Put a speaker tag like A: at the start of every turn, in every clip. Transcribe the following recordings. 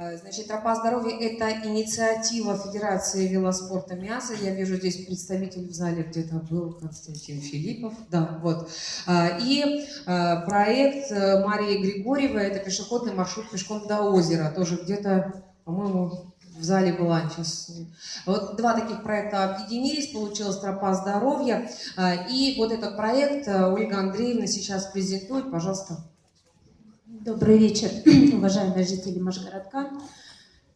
A: А, значит, тропа здоровья – это инициатива Федерации велоспорта МИАСа. Я вижу здесь представитель в зале где-то был Константин Филиппов. Да, вот. А, и а, проект э, Марии Григорьевой – это пешеходный маршрут пешком до озера. Тоже где-то, по-моему, в зале была сейчас. Вот два таких проекта объединились, получилась тропа здоровья. И вот этот проект э, Ольга Андреевна сейчас презентует. Пожалуйста.
B: Добрый вечер, уважаемые жители Машгородка.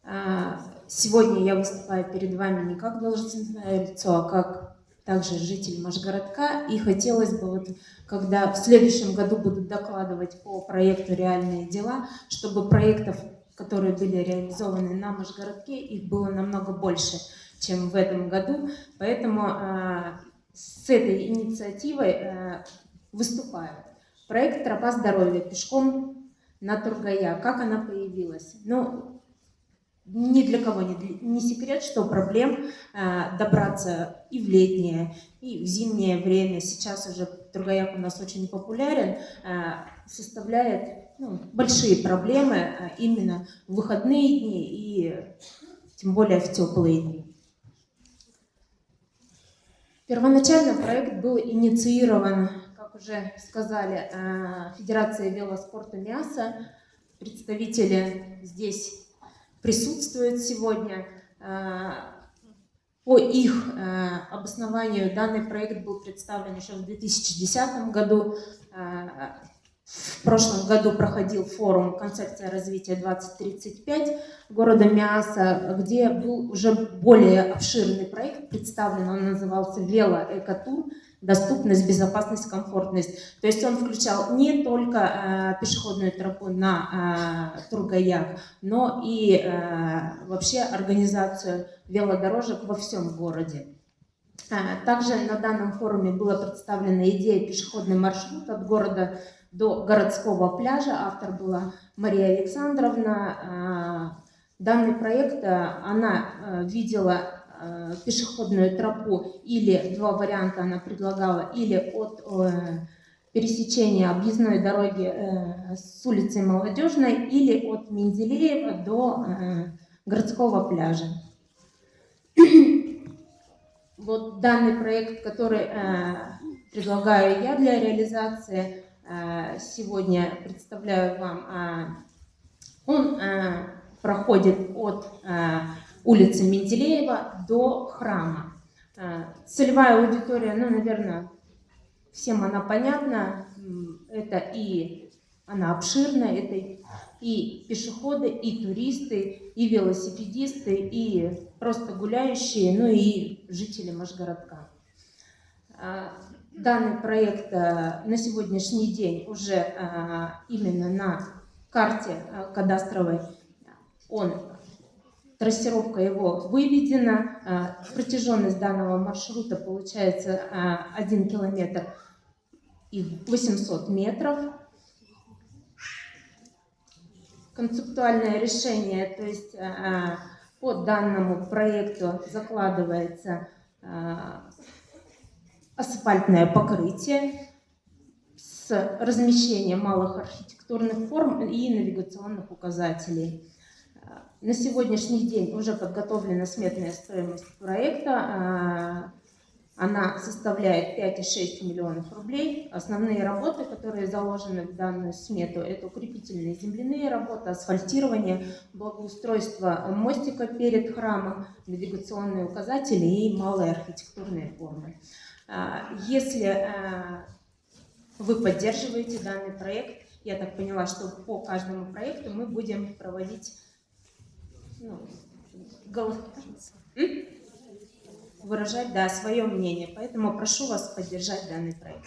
B: А, сегодня я выступаю перед вами не как должностное лицо, а как также житель Машгородка. И хотелось бы, вот, когда в следующем году будут докладывать по проекту «Реальные дела», чтобы проектов, которые были реализованы на Машгородке, их было намного больше, чем в этом году. Поэтому а, с этой инициативой а, выступаю. Проект «Тропа здоровья» пешком на Тургая. Как она появилась? Ну, ни для кого не, не секрет, что проблем э, добраться и в летнее, и в зимнее время, сейчас уже Тургаяк у нас очень популярен, э, составляет ну, большие проблемы э, именно в выходные дни и тем более в теплые дни. Первоначально проект был инициирован уже сказали, э, Федерация велоспорта МИАСа. Представители здесь присутствуют сегодня. Э, по их э, обоснованию данный проект был представлен еще в 2010 году. В прошлом году проходил форум «Концепция развития 2035» города Миаса, где был уже более обширный проект представлен, он назывался «Велоэкотур», доступность, безопасность, комфортность. То есть он включал не только э, пешеходную тропу на э, Тургаяк, но и э, вообще организацию велодорожек во всем городе. Э, также на данном форуме была представлена идея пешеходный маршрут от города до городского пляжа. Автор была Мария Александровна. Э, данный проект э, она видела Э, пешеходную тропу, или два варианта она предлагала, или от э, пересечения объездной дороги э, с улицы Молодежной, или от Менделеева до городского пляжа. Вот данный проект, который предлагаю я для реализации, сегодня представляю вам, он проходит от улицы Менделеева до храма. Э, целевая аудитория, ну, наверное, всем она понятна. Это и она обширная, это и пешеходы, и туристы, и велосипедисты, и просто гуляющие, ну и жители Машгородка. Э, данный проект э, на сегодняшний день уже именно на карте кадастровой он трассировка его выведена, а, протяженность данного маршрута получается 1 а, километр и 800 метров. Концептуальное решение, то есть а, по данному проекту закладывается асфальтное покрытие с размещением малых архитектурных форм и навигационных указателей. На сегодняшний день уже подготовлена сметная стоимость проекта. А, она составляет 5,6 миллионов рублей. Основные работы, которые заложены в данную смету, это укрепительные земляные работы, асфальтирование, благоустройство мостика перед храмом, навигационные указатели и малые архитектурные формы. А, если а, вы поддерживаете данный проект, я так поняла, что по каждому проекту мы будем проводить ну, голос... выражать да, свое мнение. Поэтому прошу вас поддержать данный проект.